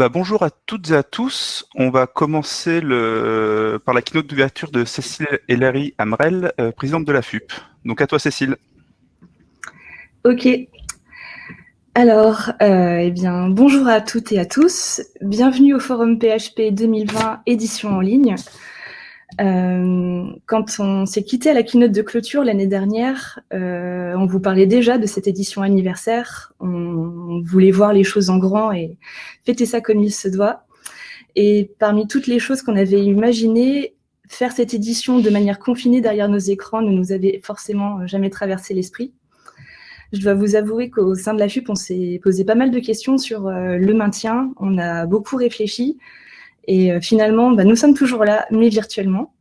Bah, bonjour à toutes et à tous. On va commencer par la keynote d'ouverture de Cécile Larry Amrel, euh, présidente de la FUP. Donc à toi Cécile. Ok. Alors, euh, eh bien, bonjour à toutes et à tous. Bienvenue au Forum PHP 2020 édition en ligne. Euh, quand on s'est quitté à la keynote de clôture l'année dernière, euh, on vous parlait déjà de cette édition anniversaire. On, voulait voir les choses en grand et fêter ça comme il se doit. Et parmi toutes les choses qu'on avait imaginées, faire cette édition de manière confinée derrière nos écrans ne nous avait forcément jamais traversé l'esprit. Je dois vous avouer qu'au sein de la FUP, on s'est posé pas mal de questions sur euh, le maintien. On a beaucoup réfléchi. Et euh, finalement, bah, nous sommes toujours là, mais virtuellement.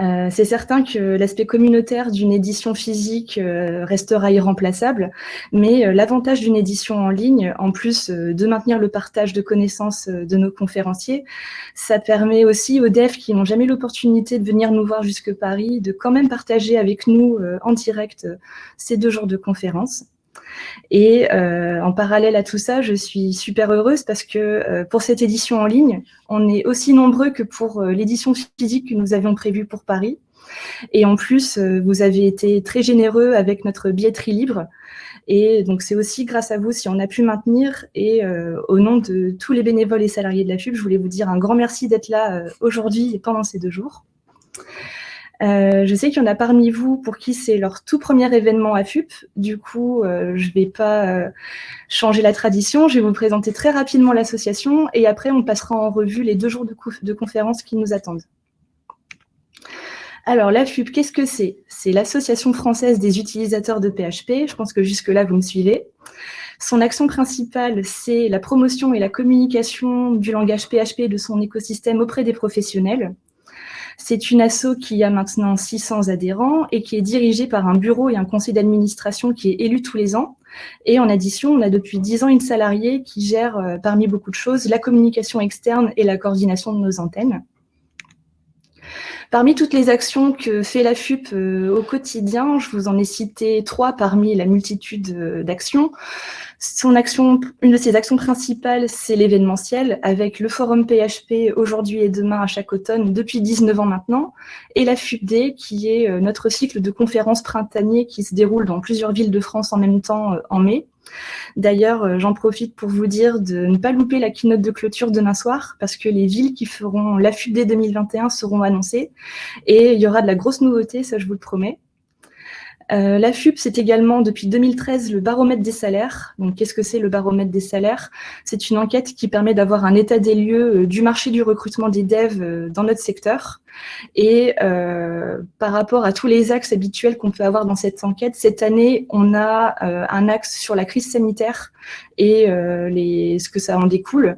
Euh, c'est certain que l'aspect communautaire d'une édition physique euh, restera irremplaçable, mais l'avantage d'une édition en ligne, en plus de maintenir le partage de connaissances de nos conférenciers, ça permet aussi aux devs qui n'ont jamais l'opportunité de venir nous voir jusque Paris, de quand même partager avec nous en direct ces deux jours de conférence. Et euh, en parallèle à tout ça, je suis super heureuse parce que euh, pour cette édition en ligne, on est aussi nombreux que pour euh, l'édition physique que nous avions prévue pour Paris. Et en plus, vous avez été très généreux avec notre billetterie libre. Et donc, c'est aussi grâce à vous si on a pu maintenir. Et au nom de tous les bénévoles et salariés de la FUB, je voulais vous dire un grand merci d'être là aujourd'hui et pendant ces deux jours. Euh, je sais qu'il y en a parmi vous pour qui c'est leur tout premier événement à FUP. Du coup, euh, je ne vais pas euh, changer la tradition. Je vais vous présenter très rapidement l'association et après, on passera en revue les deux jours de, conférences qui nous attendent. Alors, la FUP, qu'est-ce que c'est? C'est l'Association française des utilisateurs de PHP. Je pense que jusque-là, vous me suivez. Son action principale, c'est la promotion et la communication du langage PHP et de son écosystème auprès des professionnels. C'est une asso qui a maintenant 600 adhérents et qui est dirigée par un bureau et un conseil d'administration qui est élu tous les ans. Et en addition, on a depuis 10 ans une salariée qui gère, euh, parmi beaucoup de choses, la communication externe et la coordination de nos antennes. Parmi toutes les actions que fait la FUP euh, au quotidien, je vous en ai cité trois parmi la multitude euh, d'actions. Son action, une de ses actions principales, c'est l'événementiel, avec le forum PHP aujourd'hui et demain à chaque automne depuis 19 ans maintenant, et la FUPD, qui est euh, notre cycle de conférences printaniers qui se déroule dans plusieurs villes de France en même temps en mai. D'ailleurs, j'en profite pour vous dire de ne pas louper la keynote de clôture demain soir, parce que les villes qui feront la FUPD 2021 seront annoncées, et il y aura de la grosse nouveauté, ça je vous le promets. Euh, la FUP, c'est également depuis 2013 le baromètre des salaires. Donc, qu'est-ce que c'est le baromètre des salaires? C'est une enquête qui permet d'avoir un état des lieux euh, du marché du recrutement des devs euh, dans notre secteur. Et par rapport à tous les axes habituels qu'on peut avoir dans cette enquête, cette année, on a un axe sur la crise sanitaire et ce que ça en découle.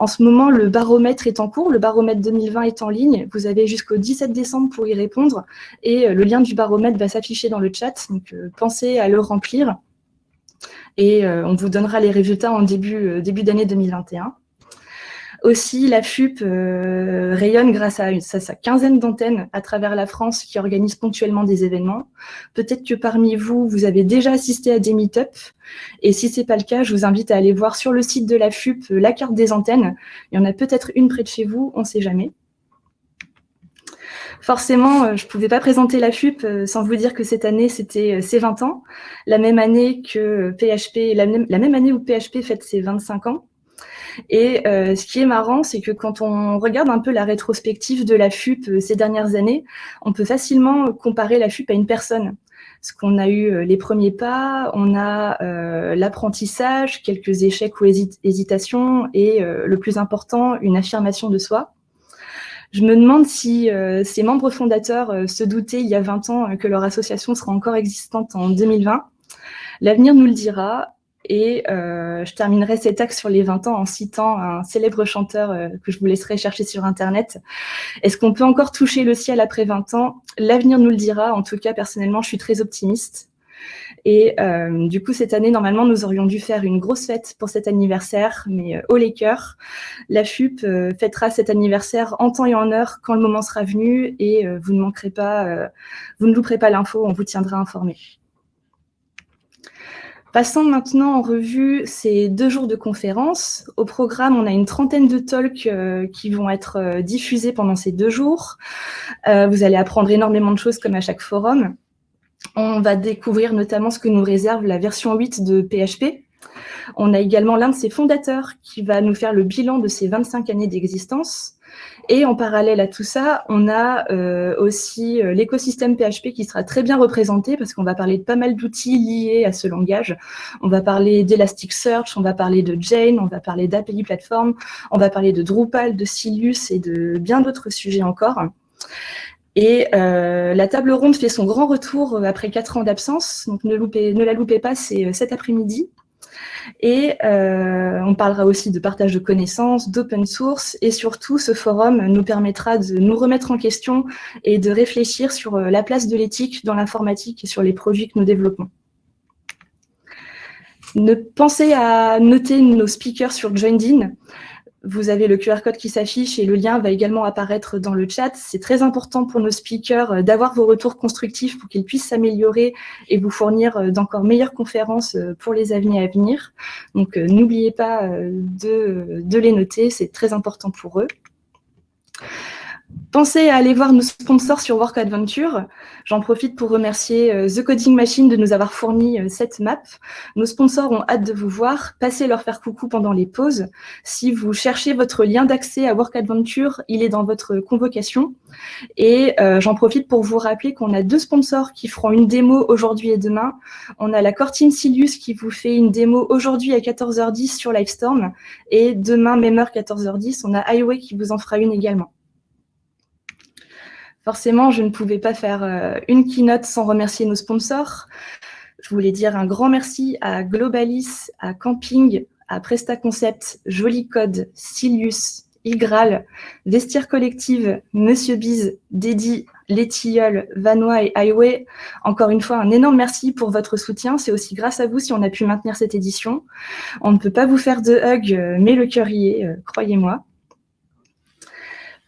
En ce moment, le baromètre est en cours, le baromètre 2020 est en ligne. Vous avez jusqu'au 17 décembre pour y répondre et euh, le lien du baromètre va s'afficher dans le chat, donc euh, pensez à le remplir et euh, on vous donnera les résultats en début, début d'année 2021. Aussi, la FUP euh, rayonne grâce à, sa quinzaine d'antennes à travers la France qui organisent ponctuellement des événements. Peut-être que parmi vous, vous avez déjà assisté à des meet-up. Et si ce n'est pas le cas, je vous invite à aller voir sur le site de la FUP euh, la carte des antennes. Il y en a peut-être une près de chez vous, on ne sait jamais. Forcément, euh, je ne pouvais pas présenter la FUP sans vous dire que cette année, c'était ses 20 ans, la même année que PHP, la même année où PHP fête ses 25 ans. Et euh, ce qui est marrant, c'est que quand on regarde un peu la rétrospective de la FUP euh, ces dernières années, on peut facilement comparer la FUP à une personne. Parce qu'on a eu euh, les premiers pas, on a l'apprentissage, quelques échecs ou hésitations, et le plus important, une affirmation de soi. Je me demande si ces membres fondateurs se doutaient il y a 20 ans que leur association sera encore existante en 2020. L'avenir nous le dira. Et euh, je terminerai cet axe sur les 20 ans en citant un célèbre chanteur euh, que je vous laisserai chercher sur Internet. Est-ce qu'on peut encore toucher le ciel après 20 ans? L'avenir nous le dira. En tout cas, personnellement, je suis très optimiste. Et euh, du coup, cette année, normalement, nous aurions dû faire une grosse fête pour cet anniversaire, mais au les cœurs. La FUP fêtera cet anniversaire en temps et en heure quand le moment sera venu et vous ne manquerez pas, vous ne louperez pas l'info, on vous tiendra informé. Passons maintenant en revue ces deux jours de conférence. Au programme, on a une trentaine de talks euh, qui vont être euh, diffusés pendant ces deux jours. Euh, vous allez apprendre énormément de choses comme à chaque forum. On va découvrir notamment ce que nous réserve la version 8 de PHP. On a également l'un de ses fondateurs qui va nous faire le bilan de ses 25 années d'existence. Et en parallèle à tout ça, on a euh, aussi euh, l'écosystème PHP qui sera très bien représenté parce qu'on va parler de pas mal d'outils liés à ce langage. On va parler d'Elasticsearch, on va parler de Jane, on va parler d'API Platform, on va parler de Drupal, de Silius et de bien d'autres sujets encore. Et euh, la table ronde fait son grand retour après quatre ans d'absence, donc ne la loupez pas, c'est cet après-midi. Et euh, on parlera aussi de partage de connaissances, d'open source, et surtout, ce forum nous permettra de nous remettre en question et de réfléchir sur euh, la place de l'éthique dans l'informatique et sur les produits que nous développons. Ne pensez à noter nos speakers sur Joindin. Vous avez le QR code qui s'affiche et le lien va également apparaître dans le chat. C'est très important pour nos speakers euh, d'avoir vos retours constructifs pour qu'ils puissent s'améliorer et vous fournir euh, d'encore meilleures conférences euh, pour les années à venir. Donc, n'oubliez pas de, de les noter, c'est très important pour eux. Pensez à aller voir nos sponsors sur Work Adventure. J'en profite pour remercier euh, The Coding Machine de nous avoir fourni euh, cette map. Nos sponsors ont hâte de vous voir. Passez leur faire coucou pendant les pauses. Si vous cherchez votre lien d'accès à Work Adventure, il est dans votre convocation. Et euh, j'en profite pour vous rappeler qu'on a deux sponsors qui feront une démo aujourd'hui et demain. On a la Cortine Silius qui vous fait une démo aujourd'hui à 14h10 sur Livestorm. Et demain, même heure, 14h10, on a Highway qui vous en fera une également. Forcément, je ne pouvais pas faire euh, une keynote sans remercier nos sponsors. Je voulais dire un grand merci à Globalis, à Camping, à PrestaConcept, Jolicode, Silius, Igral, Vestiaire Collective, Monsieur Biz, Dédi, Les Tilleuls, Vanois et Highway. Encore une fois, un énorme merci pour votre soutien. C'est aussi grâce à vous si on a pu maintenir cette édition. On ne peut pas vous faire de hug, euh, mais le cœur y est, euh, croyez-moi.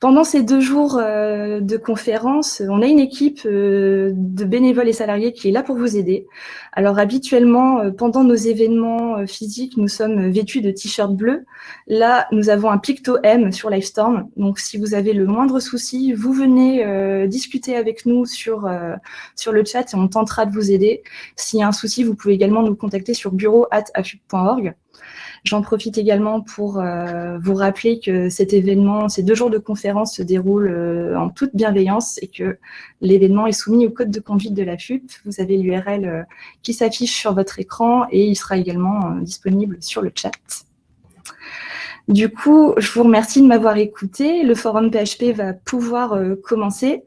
Pendant ces deux jours euh, de conférence, on a une équipe euh, de bénévoles et salariés qui est là pour vous aider. Alors habituellement, euh, pendant nos événements physiques, nous sommes vêtus de t-shirts bleus. Là, nous avons un picto M sur Livestorm. Donc si vous avez le moindre souci, vous venez discuter avec nous sur, sur le chat et on tentera de vous aider. S'il y a un souci, vous pouvez également nous contacter sur bureau.afub.org. J'en profite également pour euh, vous rappeler que cet événement, ces deux jours de conférence se déroulent euh, en toute bienveillance et que l'événement est soumis au code de conduite de la FUP. Vous avez l'URL euh, qui s'affiche sur votre écran et il sera également disponible sur le chat. Du coup, je vous remercie de m'avoir écouté. Le forum PHP va pouvoir euh, commencer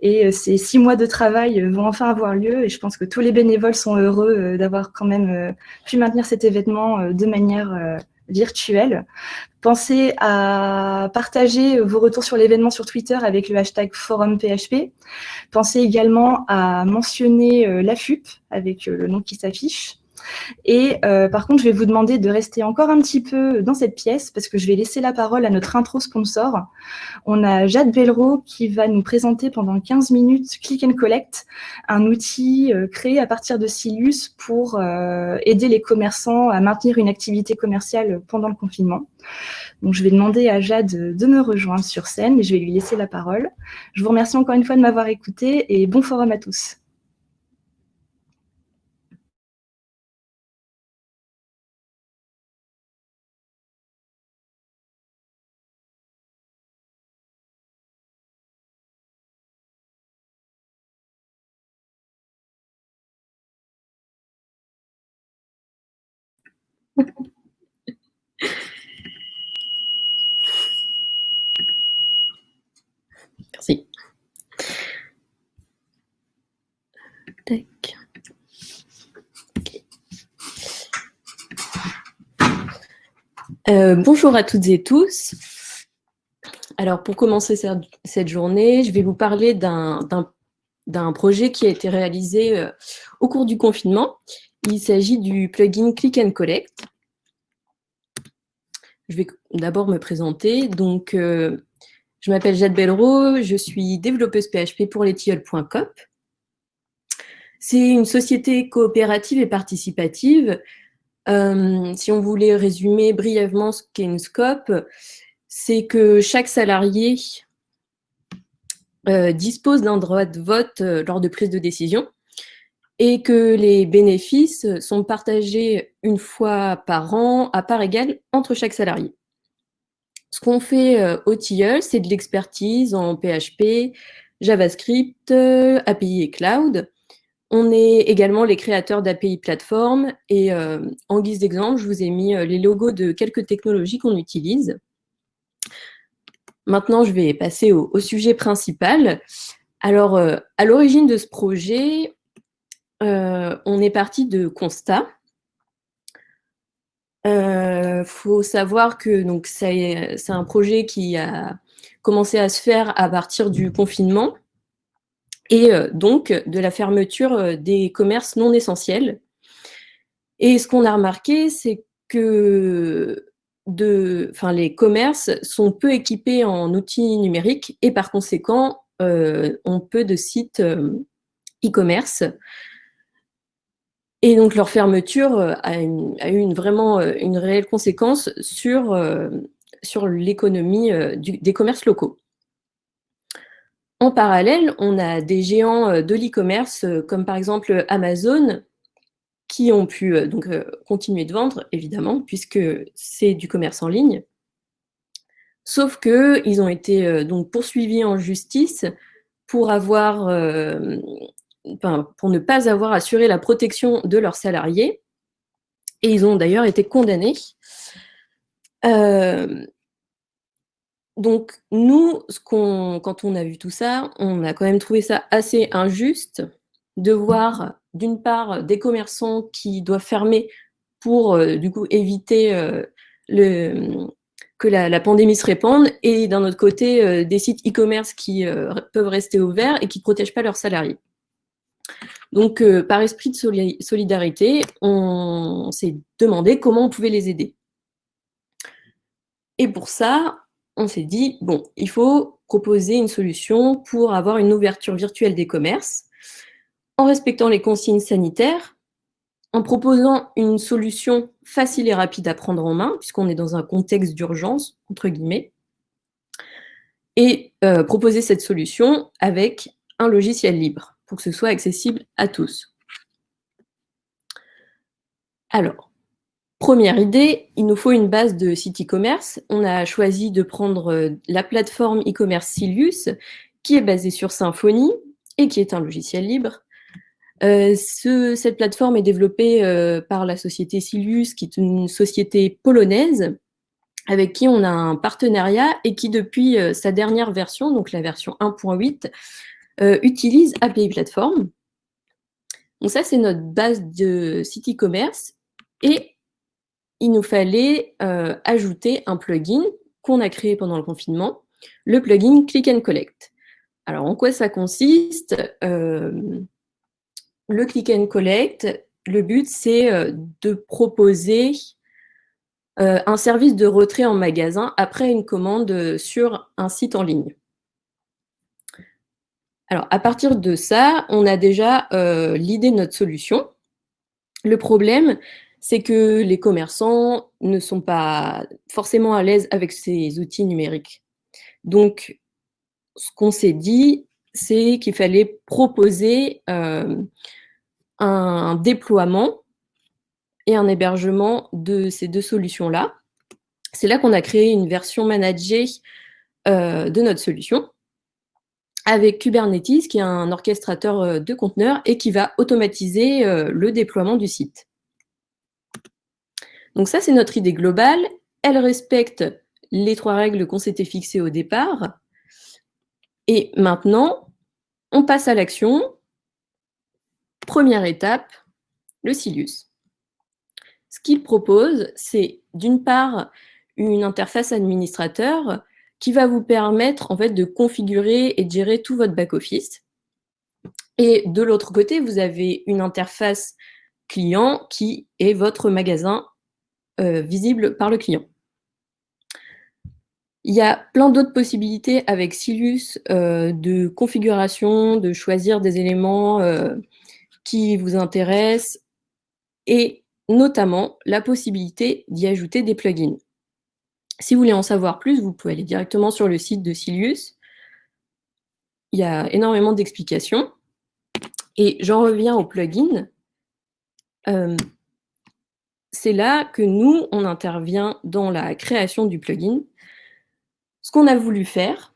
et euh, ces six mois de travail euh, vont enfin avoir lieu et je pense que tous les bénévoles sont heureux d'avoir quand même pu maintenir cet événement de manière virtuelle. Pensez à partager vos retours sur l'événement sur Twitter avec le hashtag forum PHP. Pensez également à mentionner la FUP avec le nom qui s'affiche. Et euh, par contre, je vais vous demander de rester encore un petit peu dans cette pièce parce que je vais laisser la parole à notre intro sponsor. On a Jade Bellereau qui va nous présenter pendant 15 minutes Click and Collect, un outil euh, créé à partir de Silius pour euh, aider les commerçants à maintenir une activité commerciale pendant le confinement. Donc, je vais demander à Jade de me rejoindre sur scène et je vais lui laisser la parole. Je vous remercie encore une fois de m'avoir écouté et bon forum à tous. Merci. Euh, bonjour à toutes et tous. Alors, pour commencer cette journée, je vais vous parler d'un projet qui a été réalisé euh, au cours du confinement il s'agit du plugin Click and Collect. Je vais d'abord me présenter. Donc, euh, je m'appelle Jade Bellereau, je suis développeuse PHP pour letiol.com. C'est une société coopérative et participative. Euh, si on voulait résumer brièvement ce qu'est une SCOP, c'est que chaque salarié euh, dispose d'un droit de vote lors de prise de décision et que les bénéfices sont partagés une fois par an à part égale entre chaque salarié. Ce qu'on fait euh, au Tilleul, c'est de l'expertise en PHP, JavaScript, API et Cloud. On est également les créateurs d'API plateforme et en guise d'exemple, je vous ai mis les logos de quelques technologies qu'on utilise. Maintenant, je vais passer au, sujet principal. Alors, euh, à l'origine de ce projet, euh, on est parti de constats. Il euh, faut savoir que c'est un projet qui a commencé à se faire à partir du confinement et donc de la fermeture des commerces non essentiels. Et ce qu'on a remarqué, c'est que de, enfin, les commerces sont peu équipés en outils numériques et par conséquent, euh, ont peu de sites euh, e-commerce. Et donc leur fermeture euh, a, eu vraiment une réelle conséquence sur, sur l'économie des commerces locaux. En parallèle, on a des géants de l'e-commerce comme par exemple Amazon qui ont pu euh, donc euh, continuer de vendre, évidemment, puisque c'est du commerce en ligne. Sauf qu'ils ont été euh, donc poursuivis en justice pour avoir, pour ne pas avoir assuré la protection de leurs salariés. Et ils ont d'ailleurs été condamnés. donc nous, quand on a vu tout ça, on a quand même trouvé ça assez injuste de voir d'une part des commerçants qui doivent fermer pour euh, du coup éviter euh, que la, pandémie se répande et d'un autre côté euh, des sites e-commerce qui peuvent rester ouverts et qui ne protègent pas leurs salariés. Donc par esprit de solidarité, on s'est demandé comment on pouvait les aider. Et pour ça, on s'est dit, bon, il faut proposer une solution pour avoir une ouverture virtuelle des commerces en respectant les consignes sanitaires, en proposant une solution facile et rapide à prendre en main, puisqu'on est dans un contexte d'urgence, entre guillemets, et euh, proposer cette solution avec un logiciel libre, pour que ce soit accessible à tous. Alors, première idée, il nous faut une base de site e-commerce. On a choisi de prendre euh, la plateforme e-commerce Silius, qui est basée sur Symfony et qui est un logiciel libre. Euh, cette plateforme est développée euh, par la société Silius, qui est une société polonaise, avec qui on a un partenariat et qui, depuis sa dernière version, donc la version 1.8, utilise API Platform. Donc ça, c'est notre base de site e-commerce. Et il nous fallait ajouter un plugin qu'on a créé pendant le confinement, le plugin Click and Collect. Alors, en quoi ça consiste? Le click and collect, le but, c'est euh, de proposer euh, un service de retrait en magasin après une commande euh, sur un site en ligne. Alors, à partir de ça, on a déjà l'idée de notre solution. Le problème, c'est que les commerçants ne sont pas forcément à l'aise avec ces outils numériques. Donc, ce qu'on s'est dit, c'est qu'il fallait proposer un déploiement et un hébergement de ces deux solutions-là. C'est là, qu'on a créé une version managée euh, de notre solution avec Kubernetes, qui est un orchestrateur euh, de conteneurs et qui va automatiser euh, le déploiement du site. Donc ça, c'est notre idée globale. Elle respecte les trois règles qu'on s'était fixées au départ. Et maintenant, on passe à l'action Première étape, le Silius. Ce qu'il propose, c'est d'une part une interface administrateur qui va vous permettre en fait de configurer et de gérer tout votre back-office. Et de l'autre côté, vous avez une interface client qui est votre magasin euh, visible par le client. Il y a plein d'autres possibilités avec Silius euh, de configuration, de choisir des éléments euh, qui vous intéresse et notamment la possibilité d'y ajouter des plugins. Si vous voulez en savoir plus, vous pouvez aller directement sur le site de Silius. Il y a énormément d'explications. Et j'en reviens aux plugins. Euh, c'est là que nous, on intervient dans la création du plugin. Ce qu'on a voulu faire,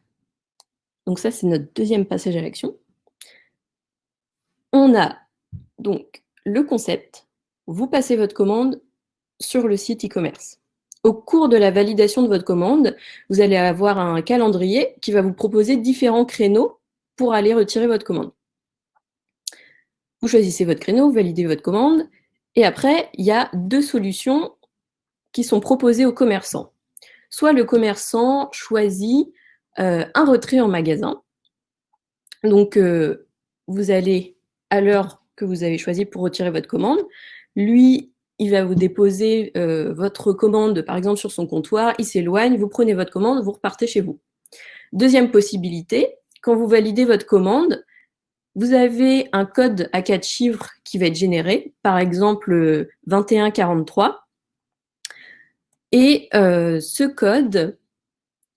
donc ça c'est notre deuxième passage à l'action, on a donc le concept, vous passez votre commande sur le site e-commerce. Au cours de la validation de votre commande, vous allez avoir un calendrier qui va vous proposer différents créneaux pour aller retirer votre commande. Vous choisissez votre créneau, vous validez votre commande, et après, il y a deux solutions qui sont proposées aux commerçants. Soit le commerçant choisit euh, un retrait en magasin. Donc, euh, vous allez, à l'heure que vous avez choisie pour retirer votre commande, lui, il va vous déposer euh, votre commande, par exemple, sur son comptoir, il s'éloigne, vous prenez votre commande, vous repartez chez vous. Deuxième possibilité, quand vous validez votre commande, vous avez un code à quatre chiffres qui va être généré, par exemple 2143. Et euh, ce code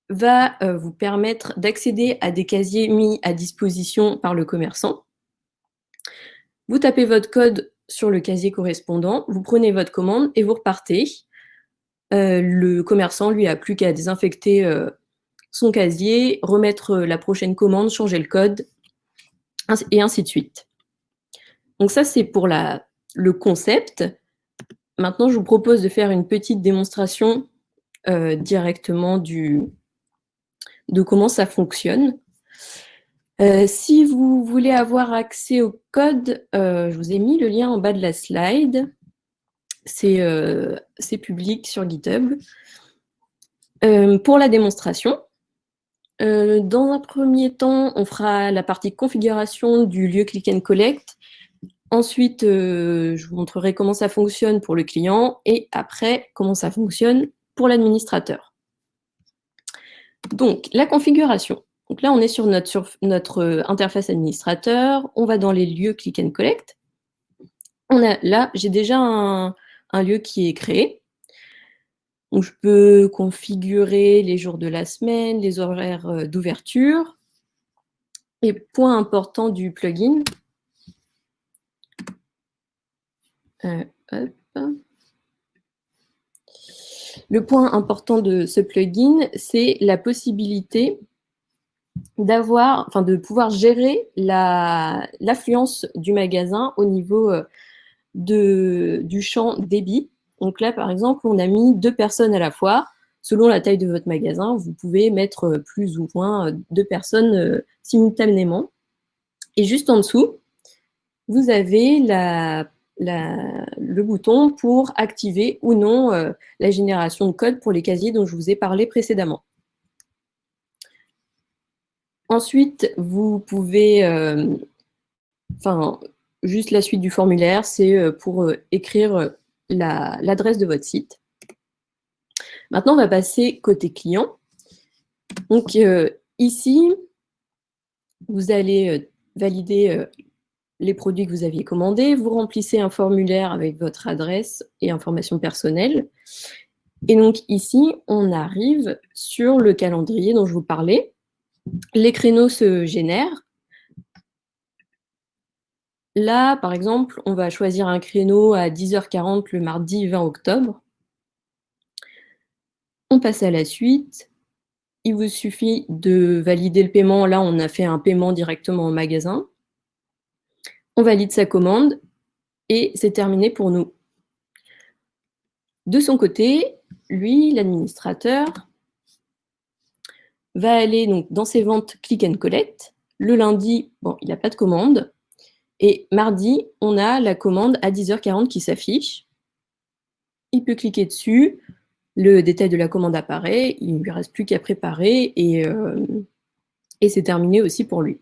va euh, vous permettre d'accéder à des casiers mis à disposition par le commerçant. Vous tapez votre code sur le casier correspondant, vous prenez votre commande et vous repartez. Euh, le commerçant, lui, a plus qu'à désinfecter son casier, remettre la prochaine commande, changer le code, et ainsi de suite. Donc ça, c'est pour le concept. Maintenant, je vous propose de faire une petite démonstration euh, directement de comment ça fonctionne. Euh, si vous voulez avoir accès au code, euh, je vous ai mis le lien en bas de la slide. C'est public sur GitHub. pour la démonstration, euh, dans un premier temps, on fera la partie configuration du lieu Click and Collect. Ensuite, euh, je vous montrerai comment ça fonctionne pour le client et après, comment ça fonctionne pour l'administrateur. Donc, la configuration. Donc là, on est sur notre, euh, interface administrateur. On va dans les lieux Click and Collect. Là, j'ai déjà un lieu qui est créé je peux configurer les jours de la semaine, les horaires euh, d'ouverture. Et point important du plugin, euh, le point important de ce plugin, c'est la possibilité d'avoir, enfin de pouvoir gérer l'affluence du magasin au niveau euh, du champ débit. Donc là, par exemple, on a mis deux personnes à la fois. Selon la taille de votre magasin, vous pouvez mettre euh, plus ou moins euh, deux personnes simultanément. Et juste en dessous, vous avez le bouton pour activer ou non la génération de code pour les casiers dont je vous ai parlé précédemment. Ensuite, vous pouvez, enfin, juste la suite du formulaire, c'est pour écrire l'adresse de votre site. Maintenant, on va passer côté client. Donc euh, ici, vous allez euh, valider euh, les produits que vous aviez commandés, vous remplissez un formulaire avec votre adresse et informations personnelles. Et donc ici, on arrive sur le calendrier dont je vous parlais. Les créneaux se génèrent Là, par exemple, on va choisir un créneau à 10h40 le mardi 20 octobre. On passe à la suite. Il vous suffit de valider le paiement. Là, on a fait un paiement directement au magasin. On valide sa commande et c'est terminé pour nous. De son côté, lui, l'administrateur, va aller dans ses ventes click and collect. Le lundi, bon, il n'a pas de commande. Et mardi, on a la commande à 10h40 qui s'affiche. Il peut cliquer dessus, le détail de la commande apparaît, il ne lui reste plus qu'à préparer et, euh, c'est terminé aussi pour lui.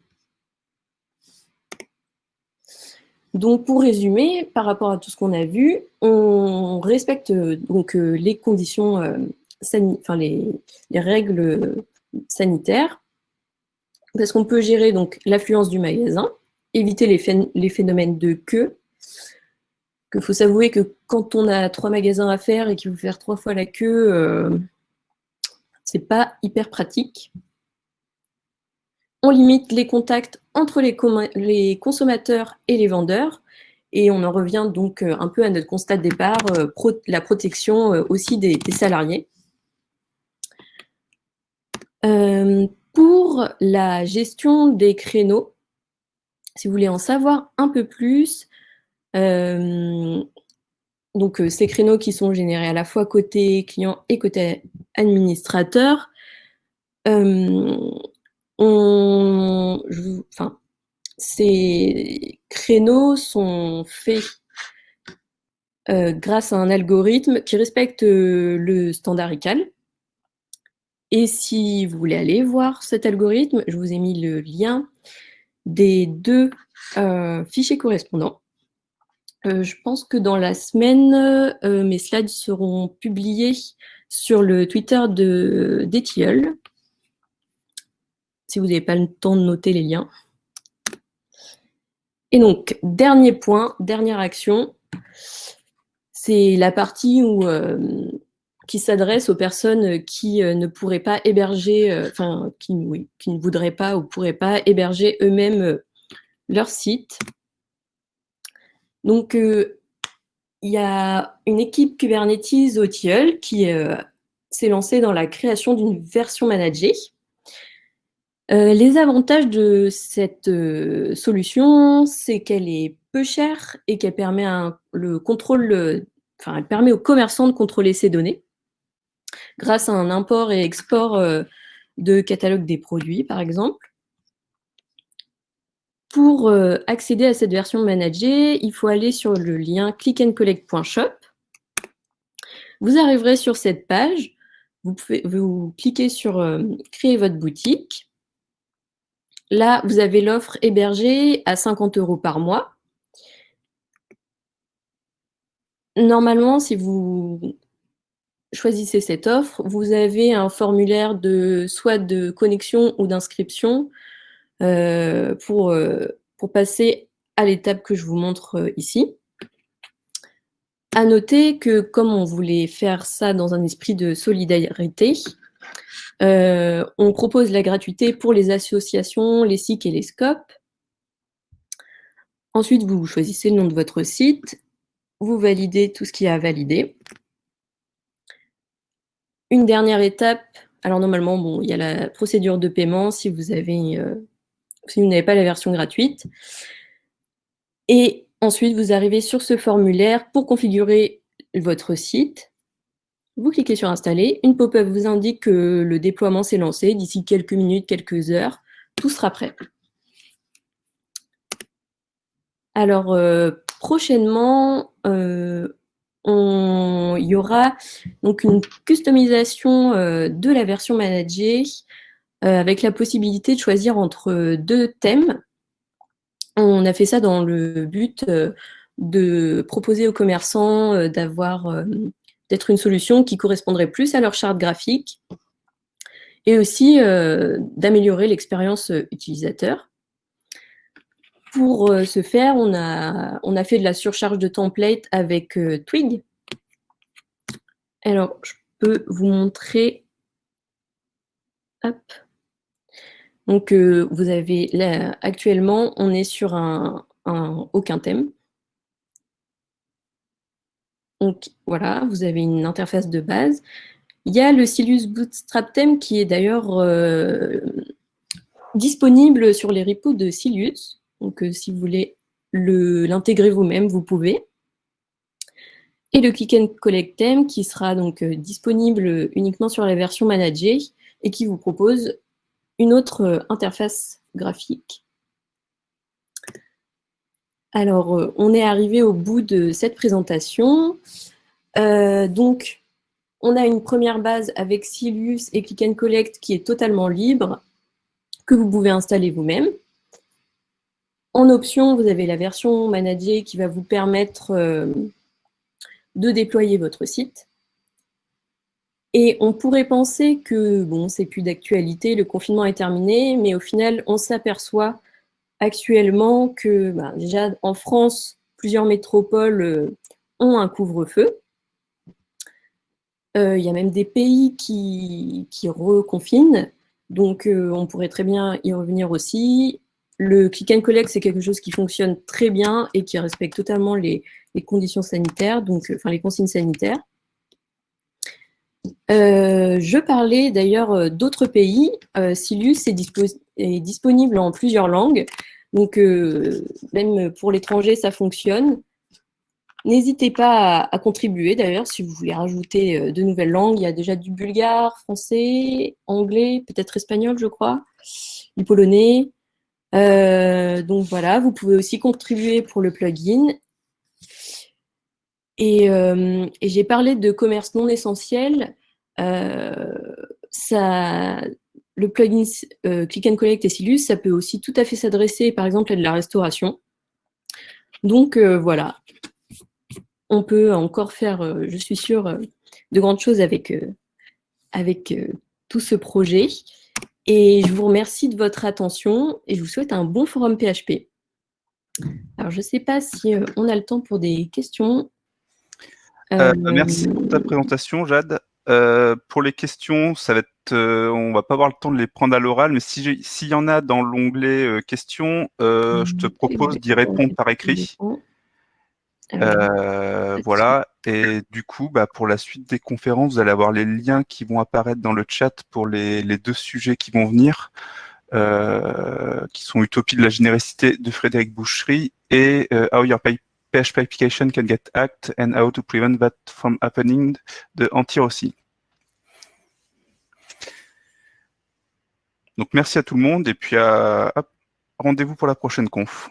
Donc pour résumer, par rapport à tout ce qu'on a vu, on respecte donc euh, les conditions, euh, enfin les, règles sanitaires, parce qu'on peut gérer donc l'affluence du magasin, éviter les, phénomènes de queue. Il faut s'avouer que quand on a trois magasins à faire et qu'il faut faire trois fois la queue, euh, c'est pas hyper pratique. On limite les contacts entre les, consommateurs et les vendeurs. Et on en revient donc euh, un peu à notre constat de départ, euh, la protection aussi des, salariés. Pour la gestion des créneaux, si vous voulez en savoir un peu plus, euh, donc euh, ces créneaux qui sont générés à la fois côté client et côté administrateur, euh, enfin, ces créneaux sont faits grâce à un algorithme qui respecte le standard ICAL. Et si vous voulez aller voir cet algorithme, je vous ai mis le lien des deux euh, fichiers correspondants. Euh, je pense que dans la semaine, euh, mes slides seront publiés sur le Twitter d'Etilleul, si vous n'avez pas le temps de noter les liens. Et donc, dernier point, dernière action, c'est la partie où qui s'adresse aux personnes qui euh, ne pourraient pas héberger, euh, enfin, qui, ne voudraient pas ou pourraient pas héberger eux-mêmes euh, leur site. Donc, il y a une équipe Kubernetes au TIEL qui s'est lancée dans la création d'une version managée. les avantages de cette solution, c'est qu'elle est peu chère et qu'elle permet le aux commerçants de contrôler ces données grâce à un import et export euh, de catalogue des produits, par exemple. Pour euh, accéder à cette version managée, il faut aller sur le lien clickandcollect.shop. Vous arriverez sur cette page, vous, cliquez sur euh, Créer votre boutique ». Là, vous avez l'offre hébergée à 50 euros par mois. Normalement, si vous choisissez cette offre, vous avez un formulaire de soit de connexion ou d'inscription euh, pour, euh, pour passer à l'étape que je vous montre euh, ici. À noter que comme on voulait faire ça dans un esprit de solidarité, on propose la gratuité pour les associations, les SIC et les SCOP. Ensuite, vous choisissez le nom de votre site, vous validez tout ce qui est à valider. Une dernière étape, alors normalement, bon, il y a la procédure de paiement si vous avez, euh, si vous n'avez pas la version gratuite. Et ensuite, vous arrivez sur ce formulaire pour configurer votre site. Vous cliquez sur Installer. Une pop-up vous indique que le déploiement s'est lancé. D'ici quelques minutes, quelques heures, tout sera prêt. Alors, euh, prochainement, euh, il y aura donc une customisation euh, de la version managée euh, avec la possibilité de choisir entre deux thèmes. On a fait ça dans le but euh, de proposer aux commerçants d'avoir d'être une solution qui correspondrait plus à leur charte graphique et aussi d'améliorer l'expérience utilisateur. Pour euh, ce faire, on a, on a fait de la surcharge de template avec euh, Twig. Alors, je peux vous montrer. Donc, euh, vous avez là, actuellement, on est sur un, aucun thème. Donc, voilà, vous avez une interface de base. Il y a le Silus Bootstrap Theme qui est d'ailleurs disponible sur les repos de Silus. Donc, euh, si vous voulez l'intégrer vous-même, vous pouvez. Et le Click and Collect Theme qui sera donc euh, disponible uniquement sur la version managée et qui vous propose une autre euh, interface graphique. Alors, on est arrivé au bout de cette présentation. donc, on a une première base avec Silius et Click and Collect qui est totalement libre, que vous pouvez installer vous-même. En option, vous avez la version managée qui va vous permettre euh, de déployer votre site. Et on pourrait penser que, bon, c'est plus d'actualité, le confinement est terminé, mais au final, on s'aperçoit actuellement que bah, déjà en France, plusieurs métropoles ont un couvre-feu. Il y a même des pays qui, qui reconfinent, donc on pourrait très bien y revenir aussi. Le click and collect, c'est quelque chose qui fonctionne très bien et qui respecte totalement les, conditions sanitaires, donc enfin les consignes sanitaires. Euh, je parlais d'ailleurs euh, d'autres pays. Euh, Silus est, disponible en plusieurs langues, donc même pour l'étranger, ça fonctionne. N'hésitez pas à, à contribuer d'ailleurs si vous voulez rajouter de nouvelles langues. Il y a déjà du bulgare, français, anglais, peut-être espagnol, je crois, du polonais. Euh, donc voilà, vous pouvez aussi contribuer pour le plugin. Et, euh, j'ai parlé de commerce non essentiel. Euh, ça, le plugin Click and Collect et Silus, ça peut aussi tout à fait s'adresser par exemple à de la restauration. Donc voilà, on peut encore faire, je suis sûre, de grandes choses avec, avec tout ce projet. Et je vous remercie de votre attention et je vous souhaite un bon forum PHP. Alors, je ne sais pas si euh, on a le temps pour des questions. Euh, euh, merci pour ta présentation, Jade. pour les questions, ça va être, on va pas avoir le temps de les prendre à l'oral, mais s'il y en a dans l'onglet questions, je te propose d'y répondre par écrit. Euh, voilà, et du coup, bah, pour la suite des conférences, vous allez avoir les liens qui vont apparaître dans le chat pour les, deux sujets qui vont venir, euh, qui sont Utopie de la générosité de Frédéric Bouchery et euh, How Your PHP Application Can Get Hacked and How to Prevent That From Happening de Antir aussi. Donc merci à tout le monde et puis rendez-vous pour la prochaine conf.